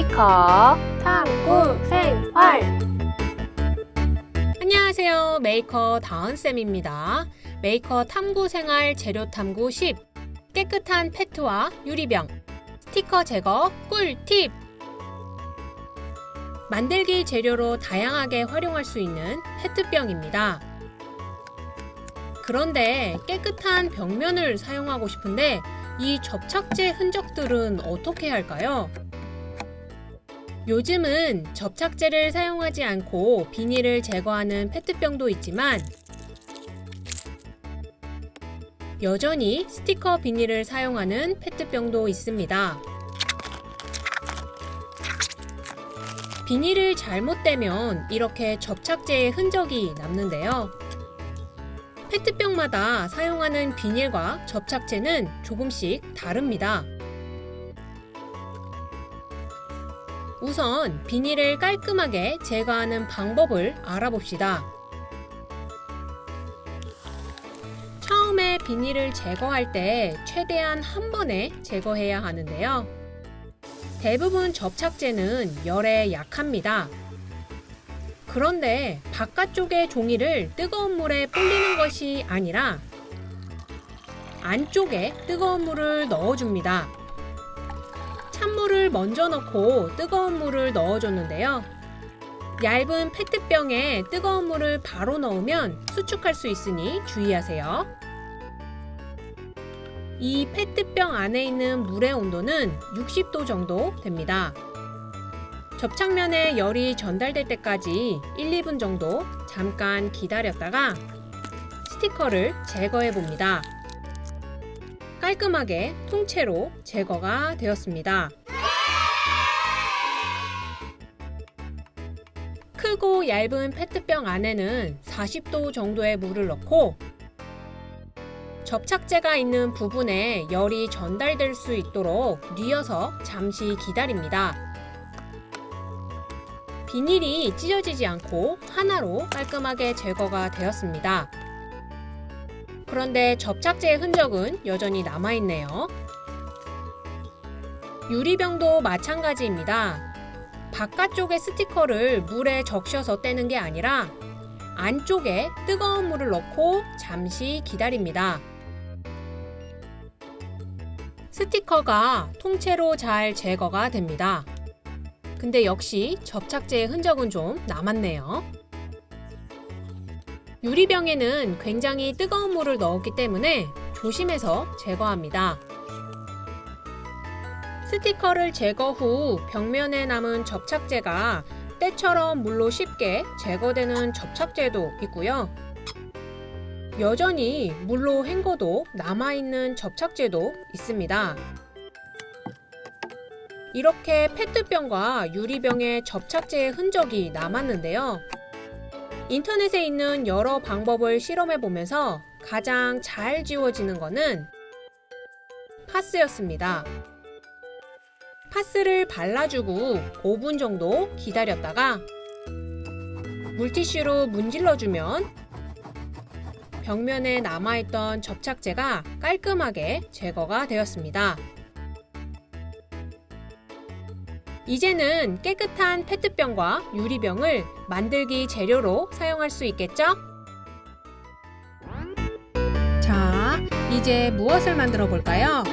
메이커 탐구 생활 안녕하세요. 메이커 다은쌤입니다. 메이커 탐구 생활 재료 탐구 10 깨끗한 페트와 유리병 스티커 제거 꿀팁 만들기 재료로 다양하게 활용할 수 있는 페트병입니다. 그런데 깨끗한 벽면을 사용하고 싶은데 이 접착제 흔적들은 어떻게 할까요? 요즘은 접착제를 사용하지 않고 비닐을 제거하는 페트병도 있지만 여전히 스티커 비닐을 사용하는 페트병도 있습니다. 비닐을 잘못 대면 이렇게 접착제의 흔적이 남는데요. 페트병마다 사용하는 비닐과 접착제는 조금씩 다릅니다. 우선 비닐을 깔끔하게 제거하는 방법을 알아봅시다. 처음에 비닐을 제거할 때 최대한 한 번에 제거해야 하는데요. 대부분 접착제는 열에 약합니다. 그런데 바깥쪽의 종이를 뜨거운 물에 불리는 것이 아니라 안쪽에 뜨거운 물을 넣어줍니다. 찬물을 먼저 넣고 뜨거운 물을 넣어줬는데요. 얇은 페트병에 뜨거운 물을 바로 넣으면 수축할 수 있으니 주의하세요. 이 페트병 안에 있는 물의 온도는 60도 정도 됩니다. 접착면에 열이 전달될 때까지 1, 2분 정도 잠깐 기다렸다가 스티커를 제거해 봅니다. 깔끔하게 통째로 제거가 되었습니다. 크고 얇은 페트병 안에는 40도 정도의 물을 넣고 접착제가 있는 부분에 열이 전달될 수 있도록 뉘어서 잠시 기다립니다. 비닐이 찢어지지 않고 하나로 깔끔하게 제거가 되었습니다. 그런데 접착제의 흔적은 여전히 남아있네요. 유리병도 마찬가지입니다. 바깥쪽의 스티커를 물에 적셔서 떼는 게 아니라 안쪽에 뜨거운 물을 넣고 잠시 기다립니다. 스티커가 통째로 잘 제거가 됩니다. 근데 역시 접착제의 흔적은 좀 남았네요. 유리병에는 굉장히 뜨거운 물을 넣었기 때문에 조심해서 제거합니다. 스티커를 제거 후 벽면에 남은 접착제가 때처럼 물로 쉽게 제거되는 접착제도 있고요. 여전히 물로 헹궈도 남아있는 접착제도 있습니다. 이렇게 페트병과 유리병의 접착제의 흔적이 남았는데요. 인터넷에 있는 여러 방법을 실험해 보면서 가장 잘 지워지는 것은 파스였습니다. 파스를 발라주고 5분 정도 기다렸다가 물티슈로 문질러주면 벽면에 남아있던 접착제가 깔끔하게 제거가 되었습니다. 이제는 깨끗한 페트병과 유리병을 만들기 재료로 사용할 수 있겠죠? 자, 이제 무엇을 만들어 볼까요?